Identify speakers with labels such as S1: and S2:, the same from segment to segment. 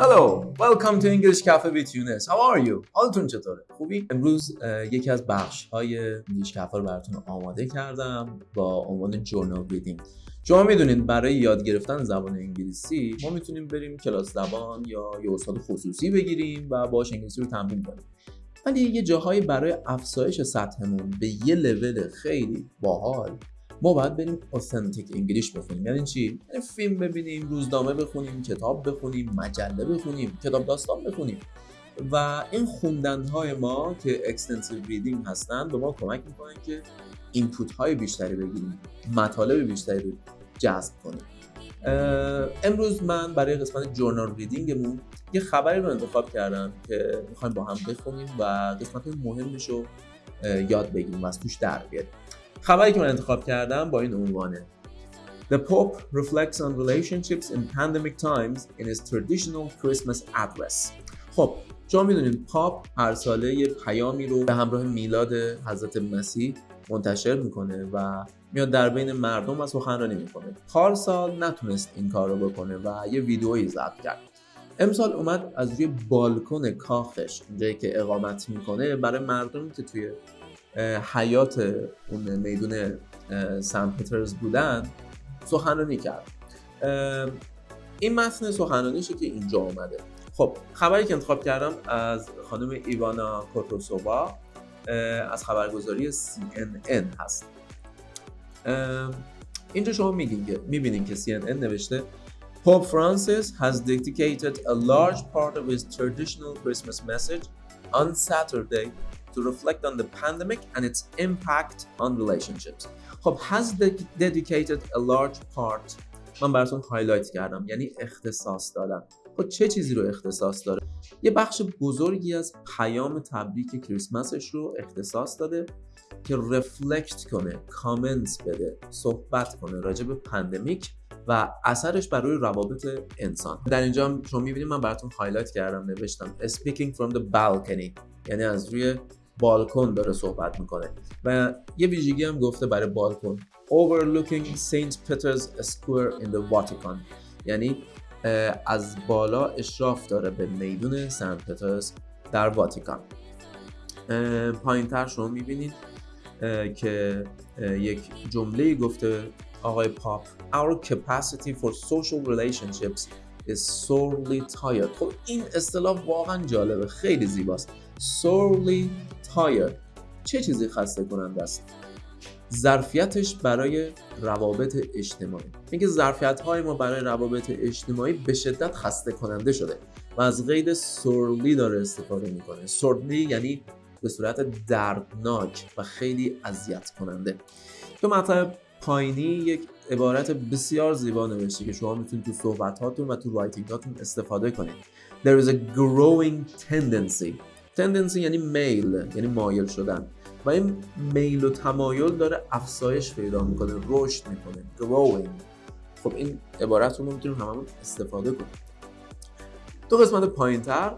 S1: Hello, welcome to English Cafe with Yunus. How are you? حالتون چطوره؟ خوبی؟ امروز یکی از بخش های English Cafe رو براتون آماده کردم با عنوان journal reading. شما می‌دونید برای یاد گرفتن زبان انگلیسی ما می‌تونیم بریم کلاس زبان یا یه استاد خصوصی بگیریم و باش انگلیسی رو تمرین کنیم. ولی یه جاهایی برای افزایش سطحمون به یه لول خیلی باحال ما باید بریم authentic English بخونیم. یعنی چی؟ یعنی فیلم ببینیم روزنامه بخونیم کتاب بخونیم مجله بخونیم کتاب داستان بخونیم. و این خوندن های ما که extensive reading هستن به ما کمک می‌کنن که input های بیشتری بگیریم مطالب بیشتری رو جذب کنیم. امروز من برای قسمت journal reading مون یه خبری رو انتخاب کردم که می‌خوایم با هم بخونیم و قسمت مهمش رو یاد بگیریم و از توش در بیاریم. خبری که من انتخاب کردم با این عنوانه. The Pope reflects on relationships in pandemic times in his traditional Christmas address. خب شما می‌دونید پاپ هر ساله یه پیامی رو به همراه میلاد حضرت مسیح منتشر می‌کنه و میاد در بین مردم و سخنرانی می‌کنه. پارسال نتونست این کار رو بکنه و یه ویدئویی ضبط کرد. امسال اومد از روی بالکن کاخش اونجایی که اقامت می‌کنه برای مردمی که توی حیات اون میدون سن پترز بودن سخنرانی کرد. این متن سخنرانیشه که اینجا آمده خب خبری که انتخاب کردم از خانم ایوانا کوتوسووا از خبرگزاری CNN هست. اینجا شما می‌بینین که CNN نوشته Pope Francis has dedicated a large part of his traditional Christmas message on Saturday to reflect on the pandemic and its impact on relationships. خب has dedicated a large part من براتون highlight کردم یعنی اختصاص دادم خب چه چیزی رو اختصاص داره؟ یه بخش بزرگی از پیام تبریک کریسمسش رو اختصاص داده که reflect کنه کامنت بده صحبت کنه راجع به pandemic و اثرش بر روی روابط انسان. در اینجا هم شما می‌بینید من براتون highlight کردم نوشتم speaking from the balcony. یعنی از روی بالکن داره صحبت می‌کنه. و یه ویژگی هم گفته برای بالکن. Overlooking St. Peter's Square in the Vatican. یعنی از بالا اشراف داره به میدون سنت پترز در واتیکان پایین تر شما می‌بینید که یک جمله گفته آقای پاپ Our capacity for social relationships is sorely tired. خب این اصطلاح واقعا جالبه. خیلی زیباست. Sorely tired. چه چیزی خسته کننده است؟ ظرفیتش برای روابط اجتماعی. میگه ظرفیت های ما برای روابط اجتماعی به شدت خسته کننده شده و از قید sorely داره استفاده می‌کنه. sorely یعنی به صورت دردناک و خیلی اذیت کننده. تو مطلب پایینی یک عبارت بسیار زیبا نوشته که شما می‌تونید تو صحبت هاتون و تو writing هاتون استفاده کنید. There is a growing tendency tendency یعنی میل یعنی مایل شدن. و این میل و تمایل داره افزایش پیدا می‌کنه رشد می‌کنه growing. خب این عبارت رو می‌تونیم هممون استفاده کنیم. تو قسمت پایین تر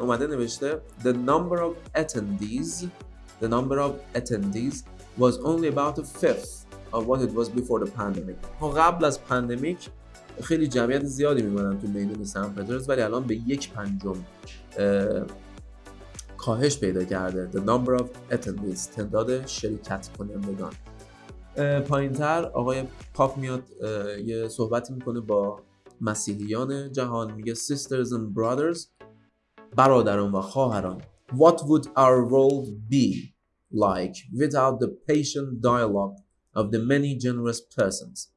S1: اومده نوشته the number of attendees the number of attendees was only about a fifth of what it was before the pandemic. قبل از پندمیک خیلی جمعیت زیادی میمونن تو میدون سن پترز ولی الان به یک پنجم کاهش پیدا کرده. The number of attendees. تعداد شرکت کنندگان. پایین تر آقای پاپ میاد یه صحبتی می‌کنه با مسیحیان جهان. میگه sisters and brothers. برادران و خواهران. What would our world be like without the patient dialogue of the many generous persons?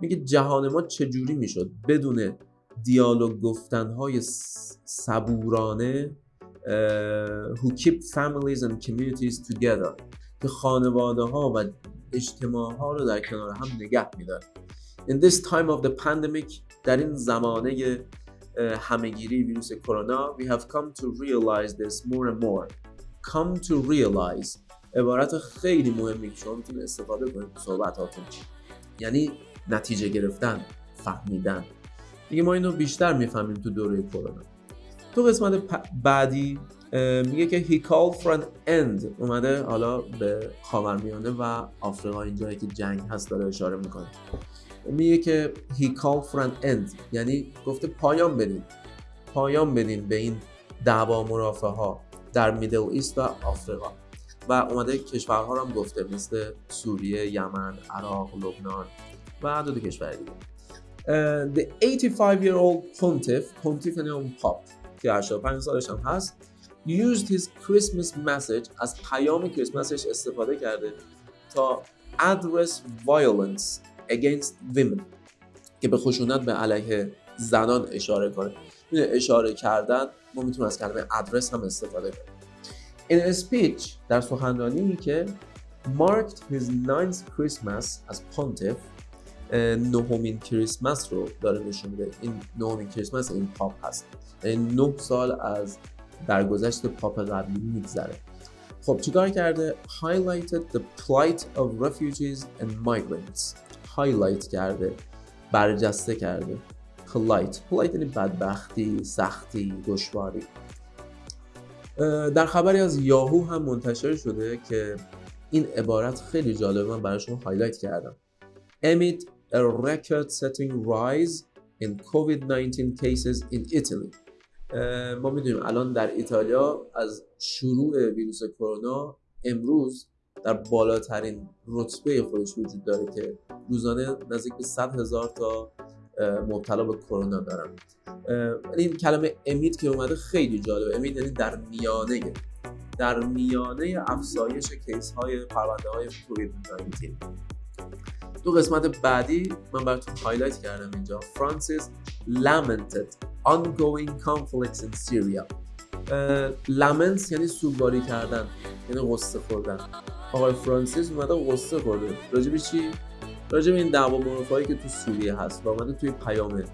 S1: میگه جهان ما چجوری می‌شد؟ بدون دیالوگ گفتنهای صبورانه who keep families and communities together. که خانواده ها و اجتماع ها رو در کنار هم نگه میداره In this time of the pandemic در این زمانه همهگیری ویروس کرونا we have come to realize this more and more. Come to realize. عبارت خیلی مهمی که شما می‌تونید استفاده کنید تو صحبتاتون. یعنی نتیجه گرفتن فهمیدن. دیگه ما اینو بیشتر می‌فهمیم تو دوره کرونا. تو قسمت بعدی میگه که he called for an end. اومده حالا به خاورمیانه و آفریقا اینجایی که جنگ هست داره اشاره می‌کنه. میگه که he called for an end. یعنی گفته پایان بدید پایان بدیم به این دعوا مرافع ها در میدل ایست و آفریقا. و اومده کشورها رو هم گفته مثل سوریه، یمن، عراق، لبنان و دو, دو کشور دیگه. uh, The 85 year old pontiff pontiff یعنی اون پاپ. که 85 سالش هم هست used his Christmas message از پیام کریسمسش استفاده کرده تا address violence against women که به خشونت به علیه زنان اشاره کنه. اشاره کردن ما می‌تونیم از کلمه ادرس هم استفاده کنیم. In a speech در سخنرانی که marked his ninth Christmas as pontiff نهمین کریسمس رو داره نشون میده. این نهمین کریسمس این پاپ هست. یعنی نه سال از درگذشت پاپ قبلی میگذره. خب چیکار کرده؟ Highlighted the plight of refugees and migrants. Highlight کرده برجسته کرده. Polite. Polite یعنی بدبختی سختی دشواری. در خبری از یاهو هم منتشر شده که این عبارت خیلی جالبه. من براشون هایلایت کردم. Amid a record-setting rise in COVID-19 cases in Italy. ما می‌دونیم الان در ایتالیا از شروع ویروس کرونا امروز در بالاترین رتبه خودش وجود داره که روزانه نزدیک به 100 هزار تا مبتلا به کرونا دارن. این کلمه amid که اومده خیلی جالبه. amid یعنی در میانه. در میانه افزایش case های پرونده های کووید 19 دو قسمت بعدی من براتون highlight کردم اینجا. فرانسیس lamented ongoing conflicts in Syria. لامنس یعنی سوگواری کردن یعنی غصه خوردن. آقای فرانسیس اومده غصه خورده. راجب چی؟ راجع به این دعوا مرافعی که تو سوریه هست و اومده توی پیام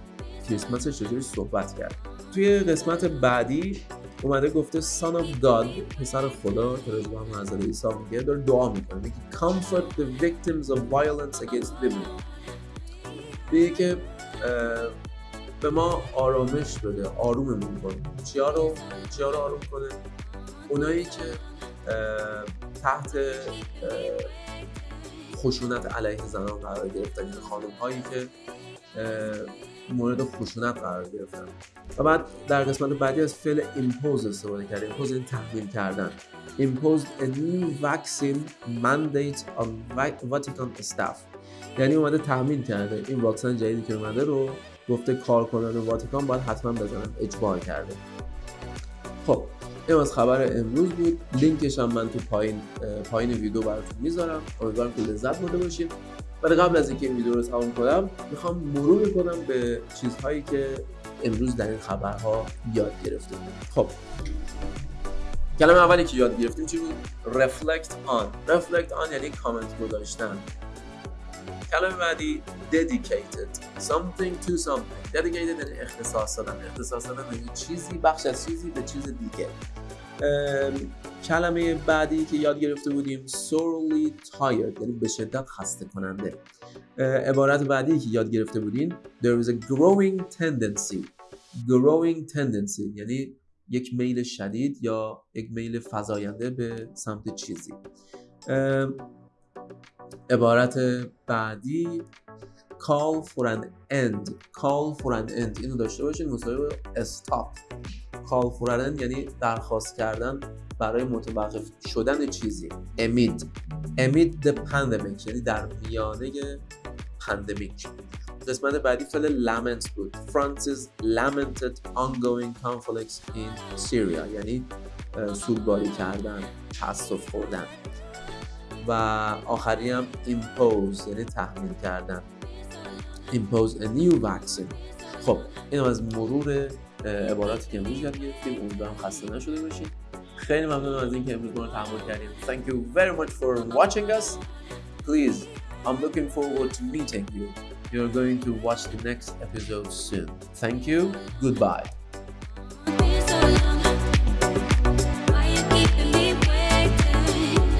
S1: کریسمسش راجبش صحبت کرد. توی قسمت بعدی اومده گفته son of God پسر خدا که به همون حضرت عیسی میگه داره دعا می‌کنه میگه comfort the victims of violence against women. میگه که به ما آرامش بده آروممون کنه. چیا رو چیا رو آروم کنه؟ اونایی که تحت خشونت علیه زنان قرار گرفتن این خانم هایی که مورد خشونت قرار گرفتن. و بعد در قسمت بعدی از فعل impose استفاده کرده impose یعنی تحمیل کردن. imposed a new vaccine mandate on Vatican staff. یعنی اومده تحمیل کرده. این واکسن جدیدی که اومده رو گفته کارکنان واتیکان باید حتما بزنن اجبار کرده. خب این از خبر امروز بود. لینکش هم من تو پایین پایین ویدیو براتون می‌ذارم. امیدوارم که لذت برده باشید. ولی قبل از اینکه این ویدیو رو تمام کنم می‌خوام مرور کنم به چیزهایی که امروز در این خبرها یاد گرفتیم. خب. کلمه اولی که یاد گرفتیم چی بود؟ Reflect on. Reflect on یعنی کامنت گذاشتن. کلمه بعدی dedicated. Something to something. Dedicated یعنی اختصاص دادن. اختصاص دادن یعنی چیزی بخش از چیزی به چیز دیگه. کلمه بعدی که یاد گرفته بودیم sorely tired یعنی به شدت خسته کننده عبارت بعدی که یاد گرفته بودیم there is a growing tendency. Growing tendency یعنی یک میل شدید یا یک میل فزاینده به سمت چیزی. عبارت بعدی call for an end. Call for an end اینو داشته باشید مساوی stop. End یعنی درخواست کردن برای متوقف شدن چیزی. امید امید the pandemic یعنی در میانه پندمیک قسمت بعدی فعل lament بود. Francis lamented ongoing conflicts in Syria یعنی سوگواری کردن تاسف خوردن. و آخری هم impose یعنی تحمیل کردن. Impose a new vaccine. خب این از مرور عباراتی که امروز یاد گرفتیم امیدوارم خسته نشده باشید خیلی ممنونم از اینکه امروز ما رو تحمل کردیم thank you very much for watching us please I'm looking forward to meeting you you're going to watch the next episode soon thank you goodbye